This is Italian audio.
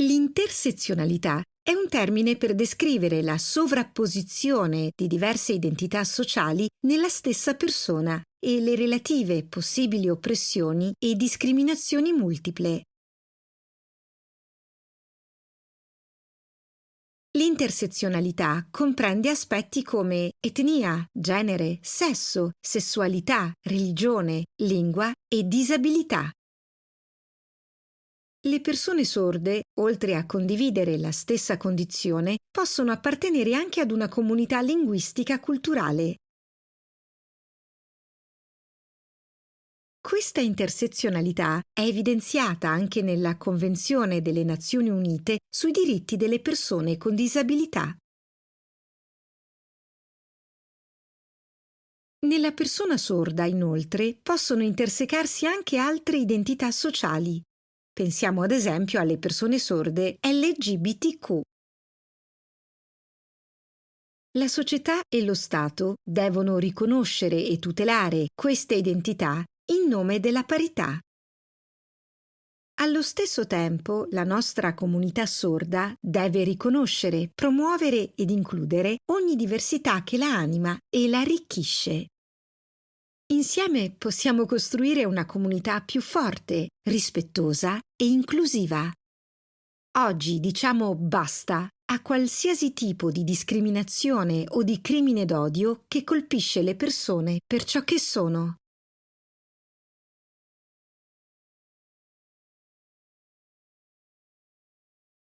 L'intersezionalità è un termine per descrivere la sovrapposizione di diverse identità sociali nella stessa persona e le relative possibili oppressioni e discriminazioni multiple. L'intersezionalità comprende aspetti come etnia, genere, sesso, sessualità, religione, lingua e disabilità. Le persone sorde, oltre a condividere la stessa condizione, possono appartenere anche ad una comunità linguistica culturale. Questa intersezionalità è evidenziata anche nella Convenzione delle Nazioni Unite sui diritti delle persone con disabilità. Nella persona sorda, inoltre, possono intersecarsi anche altre identità sociali, Pensiamo ad esempio alle persone sorde LGBTQ. La società e lo Stato devono riconoscere e tutelare queste identità in nome della parità. Allo stesso tempo, la nostra comunità sorda deve riconoscere, promuovere ed includere ogni diversità che la anima e la arricchisce. Insieme possiamo costruire una comunità più forte, rispettosa e inclusiva. Oggi diciamo basta a qualsiasi tipo di discriminazione o di crimine d'odio che colpisce le persone per ciò che sono.